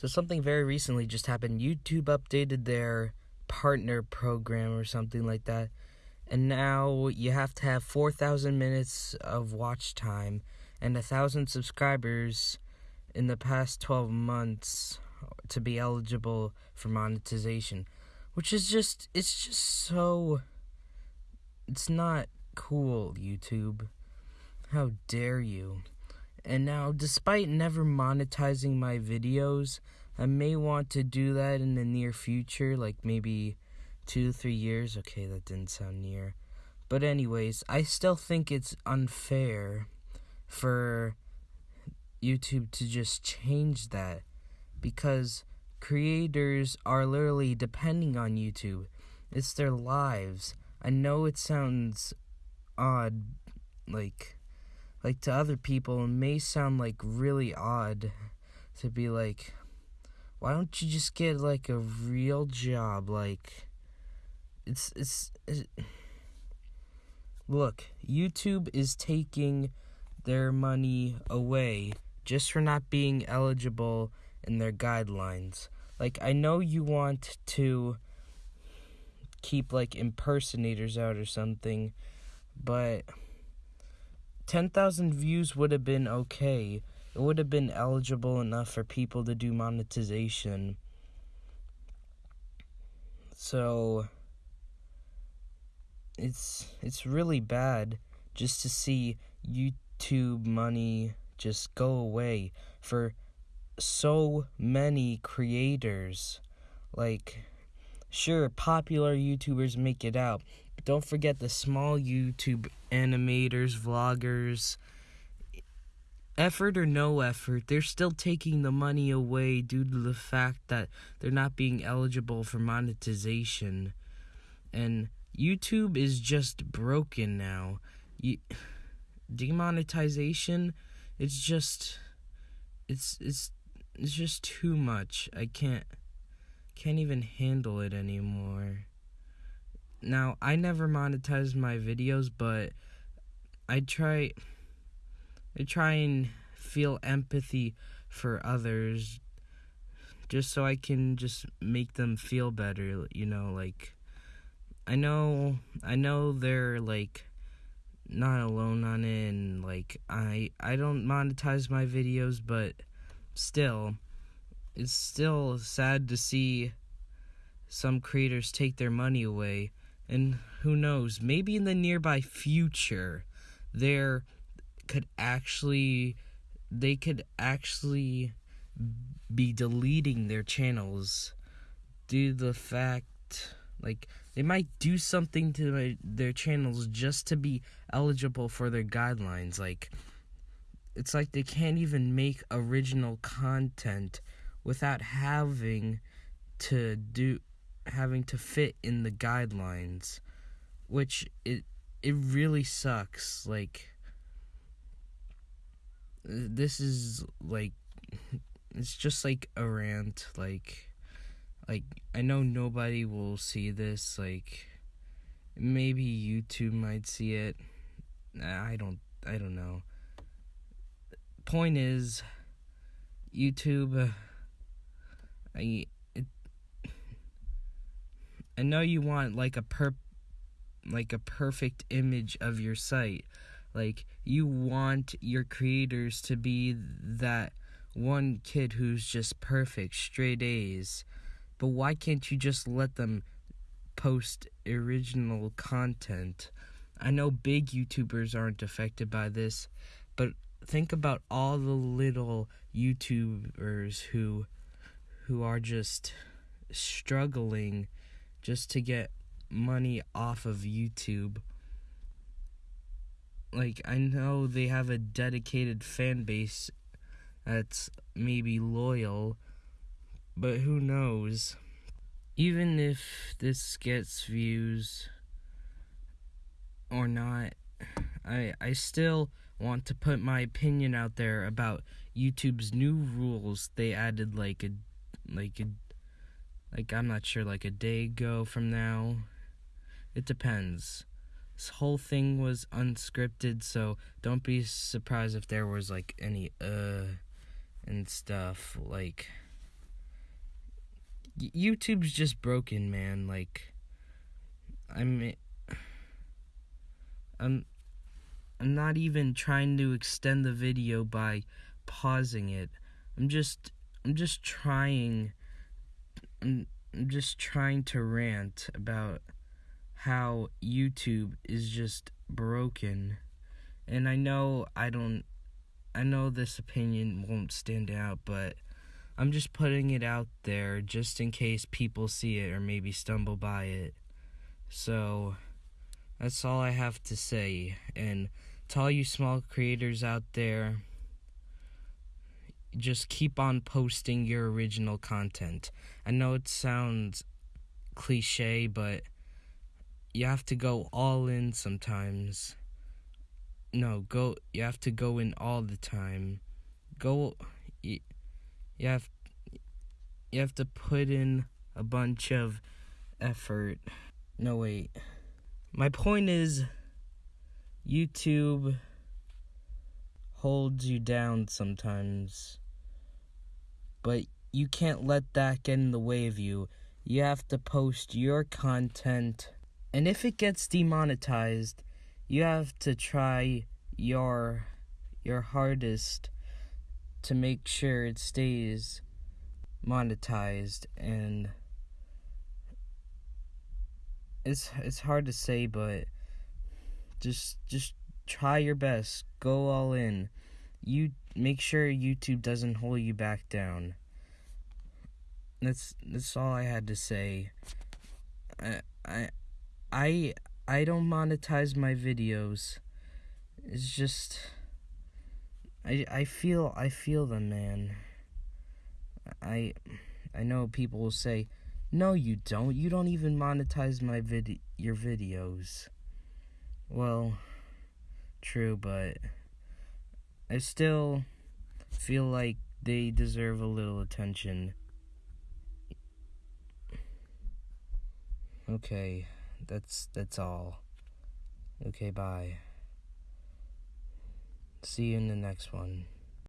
So something very recently just happened. YouTube updated their partner program or something like that. And now you have to have 4,000 minutes of watch time and a 1,000 subscribers in the past 12 months to be eligible for monetization. Which is just, it's just so. It's not cool, YouTube. How dare you? And now, despite never monetizing my videos, I may want to do that in the near future, like maybe two, three years. Okay, that didn't sound near. But, anyways, I still think it's unfair for YouTube to just change that because creators are literally depending on YouTube. It's their lives. I know it sounds odd, like like to other people, it may sound like really odd to be like, why don't you just get like a real job? Like, it's it's, it's look, YouTube is taking their money away just for not being eligible in their guidelines. Like, I know you want to keep like impersonators out or something, but 10,000 views would have been okay. It would have been eligible enough for people to do monetization. So it's it's really bad just to see YouTube money just go away for so many creators. Like sure, popular YouTubers make it out. Don't forget the small YouTube animators, vloggers. Effort or no effort, they're still taking the money away due to the fact that they're not being eligible for monetization. And YouTube is just broken now. You, demonetization, it's just it's it's it's just too much. I can't can't even handle it anymore. Now, I never monetize my videos, but I try I try and feel empathy for others just so I can just make them feel better, you know, like I know I know they're like not alone on it and like I I don't monetize my videos, but still it's still sad to see some creators take their money away. And who knows, maybe in the nearby future, there could actually, they could actually be deleting their channels due to the fact, like, they might do something to their channels just to be eligible for their guidelines. Like, it's like they can't even make original content without having to do having to fit in the guidelines which it it really sucks like this is like it's just like a rant like like I know nobody will see this like maybe YouTube might see it. I don't I don't know. Point is YouTube I I know you want like a per like a perfect image of your site. Like you want your creators to be that one kid who's just perfect, straight A's. But why can't you just let them post original content? I know big YouTubers aren't affected by this, but think about all the little YouTubers who who are just struggling just to get money off of YouTube. Like, I know they have a dedicated fan base that's maybe loyal, but who knows? Even if this gets views or not, I I still want to put my opinion out there about YouTube's new rules they added like a like a, like I'm not sure like a day ago from now. It depends. This whole thing was unscripted, so don't be surprised if there was like any uh and stuff like YouTube's just broken, man. Like, I'm, I'm, I'm not even trying to extend the video by pausing it. I'm just, I'm just trying. I'm, just trying to rant about how YouTube is just broken. And I know I don't I know this opinion won't stand out, but I'm just putting it out there just in case people see it or maybe stumble by it. So that's all I have to say. And to all you small creators out there, just keep on posting your original content. I know it sounds cliche, but you have to go all in sometimes. No, go. You have to go in all the time. Go. You, you have. You have to put in a bunch of effort. No wait. My point is, YouTube holds you down sometimes, but you can't let that get in the way of you. You have to post your content, and if it gets demonetized, you have to try your your hardest to make sure it stays monetized. And it's it's hard to say but just just try your best. Go all in. You make sure YouTube doesn't hold you back down that's that's all I had to say I I I I don't monetize my videos. It's just I I feel I feel them, man. I I know people will say, "No, you don't. You don't even monetize my vid your videos." Well, true, but I still feel like they deserve a little attention. Okay that's that's all. Okay, bye. See you in the next one.